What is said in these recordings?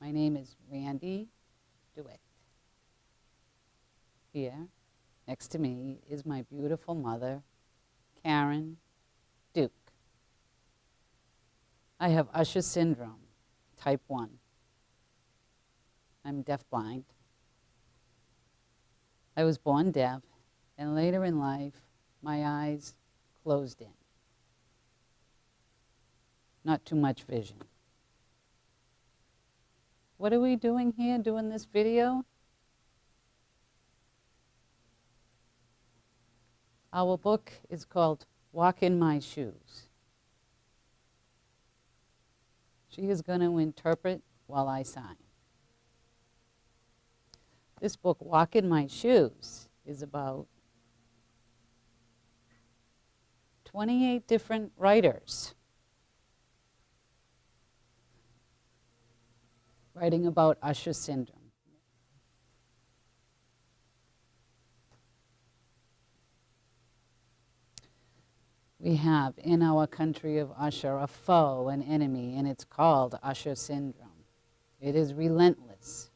My name is Randy DeWitt. Here, next to me, is my beautiful mother, Karen Duke. I have Usher syndrome, type 1. I'm deafblind. I was born deaf, and later in life, my eyes closed in. Not too much vision. What are we doing here, doing this video? Our book is called Walk in My Shoes. She is going to interpret while I sign. This book, Walk in My Shoes, is about 28 different writers writing about Usher syndrome. We have in our country of Usher a foe, an enemy, and it's called Usher syndrome. It is relentless,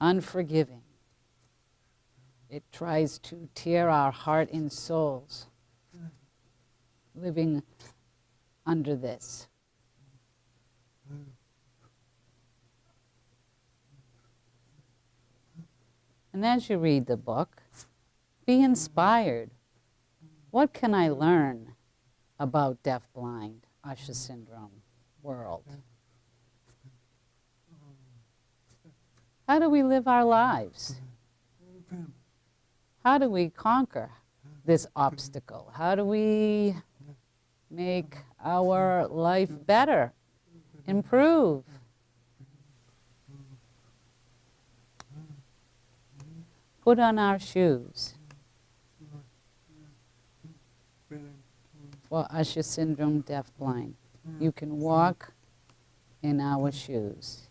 unforgiving. It tries to tear our heart and souls living under this. And as you read the book, be inspired. What can I learn about deaf-blind Usher syndrome world? How do we live our lives? How do we conquer this obstacle? How do we make our life better, improve? Put on our shoes. For Usher syndrome, deaf blind. You can walk in our shoes.